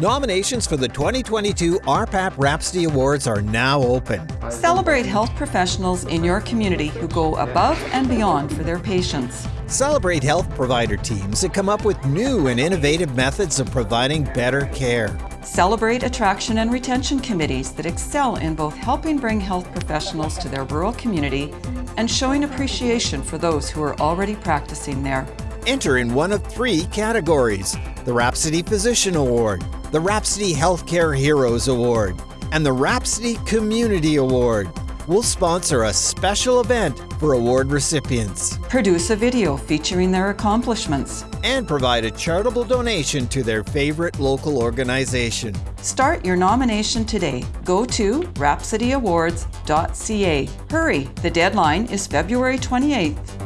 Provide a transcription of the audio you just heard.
Nominations for the 2022 RPAP Rhapsody Awards are now open. Celebrate health professionals in your community who go above and beyond for their patients. Celebrate health provider teams that come up with new and innovative methods of providing better care. Celebrate attraction and retention committees that excel in both helping bring health professionals to their rural community and showing appreciation for those who are already practicing there. Enter in one of three categories the Rhapsody Physician Award, the Rhapsody Healthcare Heroes Award, and the Rhapsody Community Award. We'll sponsor a special event for award recipients Produce a video featuring their accomplishments. and provide a charitable donation to their favorite local organization. Start your nomination today. Go to rhapsodyawards.ca. Hurry, the deadline is February 28th.